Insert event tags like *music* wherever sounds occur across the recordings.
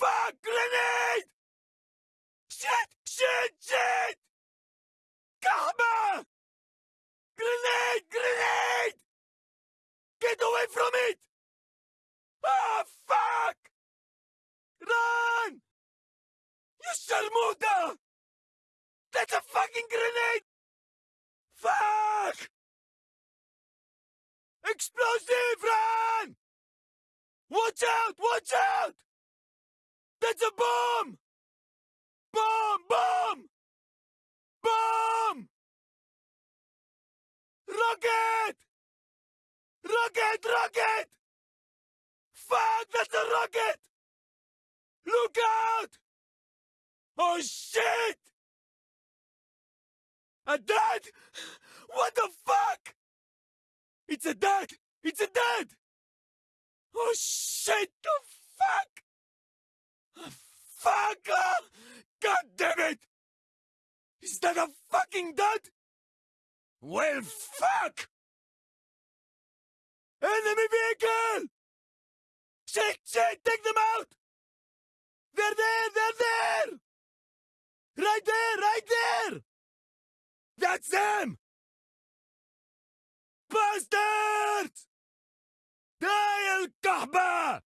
fuck! Grenade! Shit! Shit! Shit! Kahba! Grenade! Grenade! Get away from it! Ah, fuck! Run! You sharmuta! That's a fucking grenade! Fuck! Explosive! Run! Watch out! Watch out! That's a bomb! Bomb! Bomb! Bomb! Rocket! Rocket! Rocket! Fuck! That's a rocket! Look out! Oh shit! A dad? What the fuck? It's a dad! It's a dad! Oh shit! The fuck! Fucker! God damn it! Is that a fucking dud? Well, fuck! Enemy vehicle! Shit, shit, take them out! They're there, they're there! Right there, right there! That's them! Bastards! Die, El Kahba!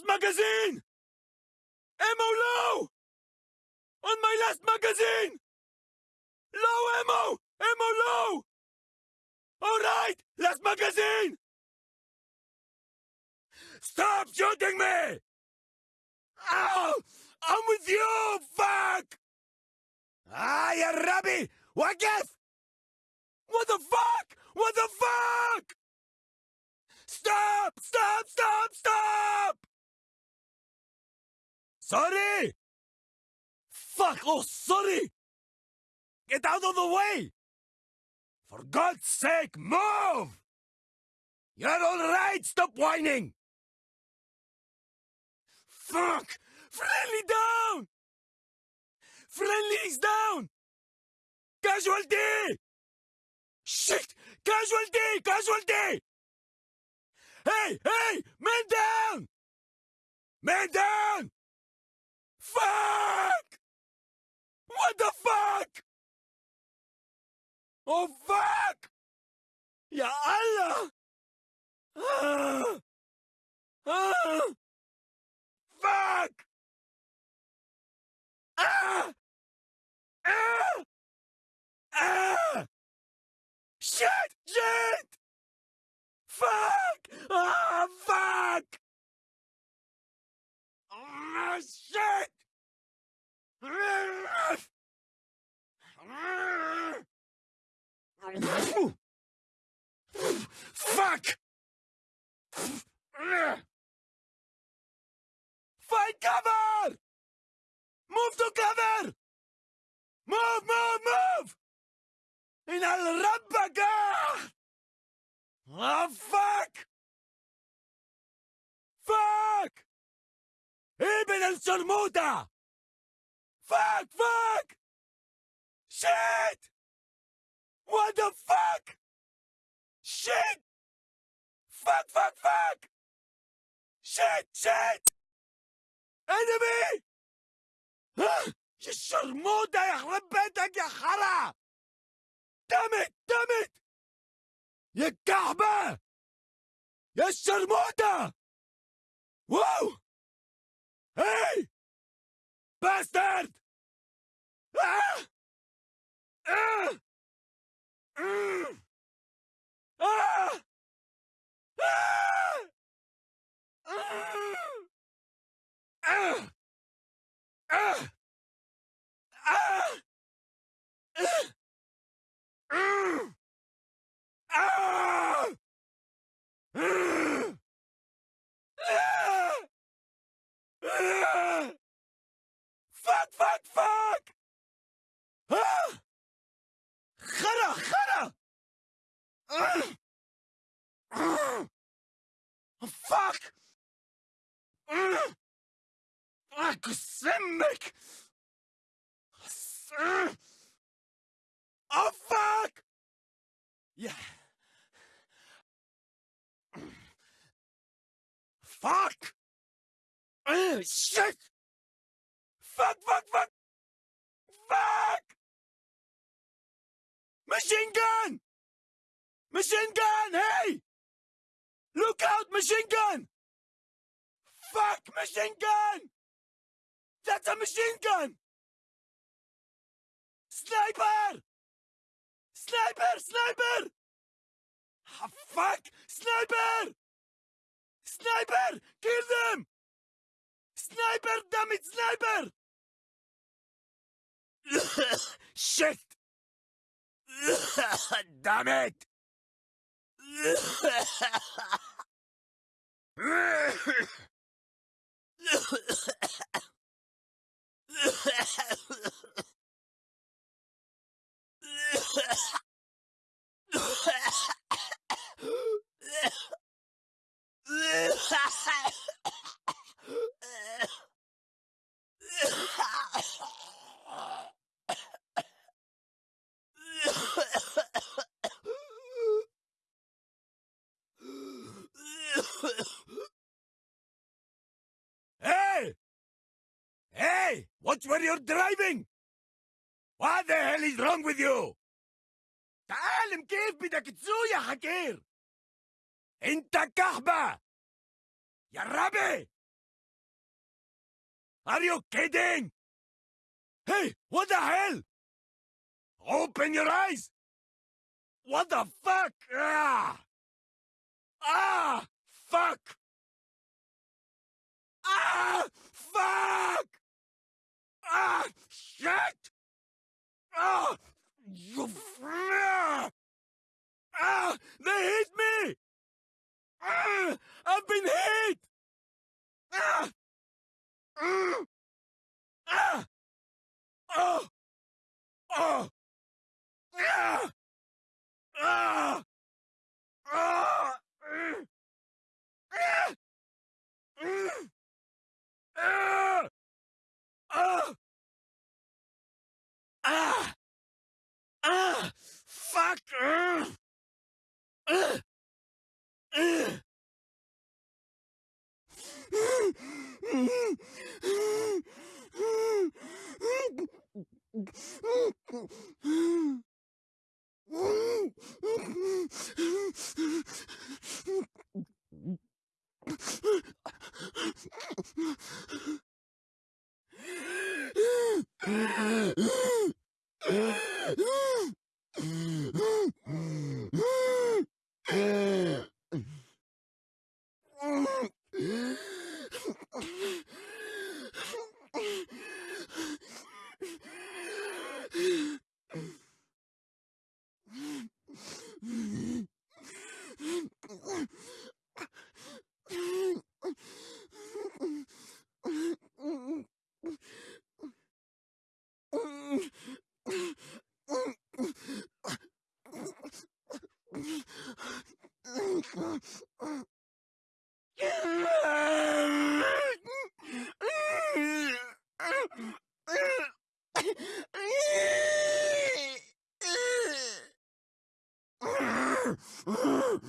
last magazine! Ammo low! On my last magazine! Low ammo! Ammo low! Alright! Last magazine! Stop shooting me! Ow! I'm with you, fuck! Ah, you rabbi! Wakif! What the fuck? What the fuck? Stop! Stop! Stop! Stop! Sorry! Fuck! Oh, sorry! Get out of the way! For God's sake, move! You're all right! Stop whining! Fuck! Friendly down! Friendly's down! Casualty! Shit! Casualty! Casualty! Hey! Hey! Man down! Man down! Fuck! What the fuck? Oh fuck! Ya Allah! Ah! Ah! Fuck! Ah! Ah! Ah! Shit! Shit! Fuck! Ah! Fuck! Ah! Shit! Fuck! Find cover! Move to cover! Move, move, move! In Al Rabbaga! Oh, fuck! Fuck! Ibn al-Surmuta! Fuck, fuck! Shit! What the fuck? Shit! Fuck, fuck, fuck! Shit, shit! Enemy! ها؟ يا الشرموطة يخرب بيتك يا خرا! دمت دمت! يا كعبة! يا الشرموطة! واو! Fuck! Mm. Fuck, Sennek! Oh, fuck! Yeah. Fuck! Oh, shit! Fuck, fuck, fuck! Fuck! Machine gun! Machine gun, hey! Look out, machine gun! Fuck, machine gun! That's a machine gun! Sniper! Sniper! Sniper! Ah, fuck! Sniper! Sniper! Kill them! Sniper! Damn it! Sniper! *coughs* Shit! *coughs* Damn it! Hey! *laughs* Hey! Watch where you're driving! What the hell is wrong with you? تعالم كيف بدك تسوق يا حكير انت كهبة يا ربي Are you kidding? Hey, what the hell? Open your eyes! What the fuck? Ah! Ah! Oh! Oh! Ah! Ah! Ah! Mm! Ah! Mm! Ah! Ah! Ah! Ah! Fuck! Ah! Ah! Ah! Grrrr! Ah!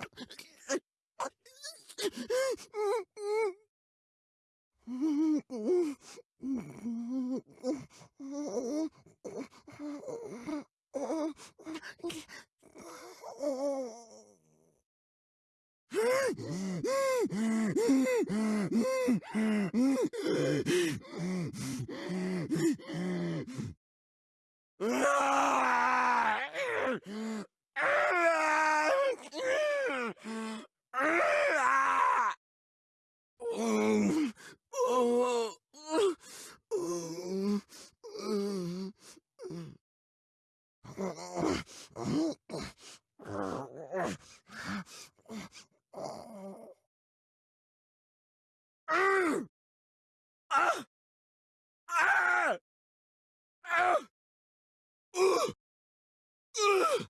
*laughs* Yeah. Ugh!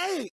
Hey.